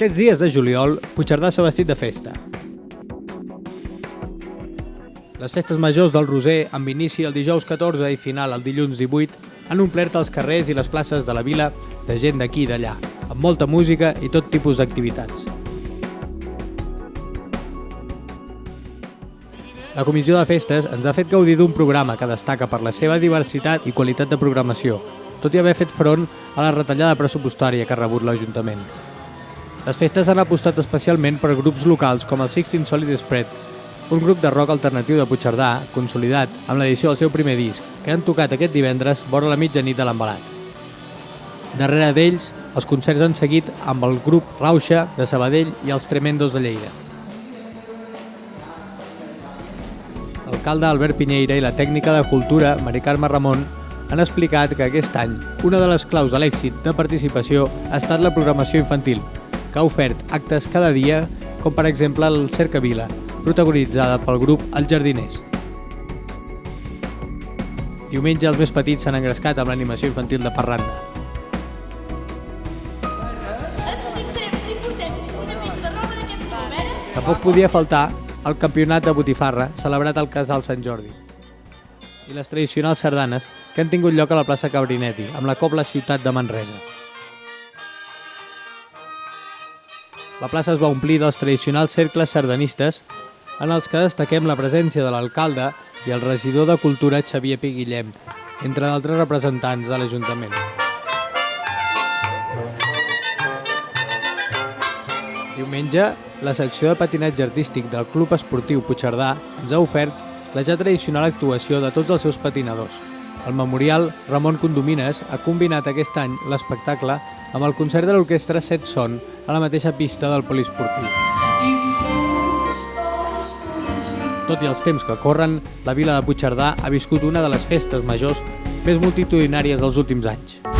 Aquests dies de juliol, Puigcerdà s'ha vestit de festa. Les festes majors del Roser, amb inici el dijous 14 i final el dilluns 18, han omplert els carrers i les places de la vila de gent d'aquí i d'allà, amb molta música i tot tipus d'activitats. La comissió de festes ens ha fet gaudir d'un programa que destaca per la seva diversitat i qualitat de programació, tot i haver fet front a la retallada pressupostària que ha rebut l'Ajuntament. Les festes han apostat especialment per grups locals com el Sixteen Solid Spread, un grup de rock alternatiu de Puigcerdà, consolidat amb l'edició del seu primer disc, que han tocat aquest divendres vora la mitjanit de l'embalat. Darrere d'ells, els concerts han seguit amb el grup Rauxa de Sabadell i els Tremendos de Lleida. L'alcalde Albert Pinyeira i la tècnica de cultura, Mari Carme Ramon, han explicat que aquest any una de les claus de l'èxit de participació ha estat la programació infantil, que ha ofert actes cada dia, com per exemple el Cercavila, protagonitzada pel grup Els Jardiners. Diumenge els més petits s'han engrescat amb l'animació infantil de Parranda. Tampoc podia faltar el campionat de botifarra celebrat al Casal Sant Jordi i les tradicionals sardanes que han tingut lloc a la plaça Cabrinetti amb la Cobla Ciutat de Manresa. La plaça es va omplir dels tradicionals cercles sardanistes en els que destaquem la presència de l'alcalde i el regidor de Cultura Xavier Pi Guillem, entre d'altres representants de l'Ajuntament. Diumenge, la secció de patinatge artístic del Club Esportiu Puigcerdà ens ha ofert la ja tradicional actuació de tots els seus patinadors. El memorial Ramon Condomines ha combinat aquest any l'espectacle amb el concert de l'orquestra Set Son a la mateixa pista del poliesportiu. Tot i els temps que corren, la vila de Puigcerdà ha viscut una de les festes majors més multitudinàries dels últims anys.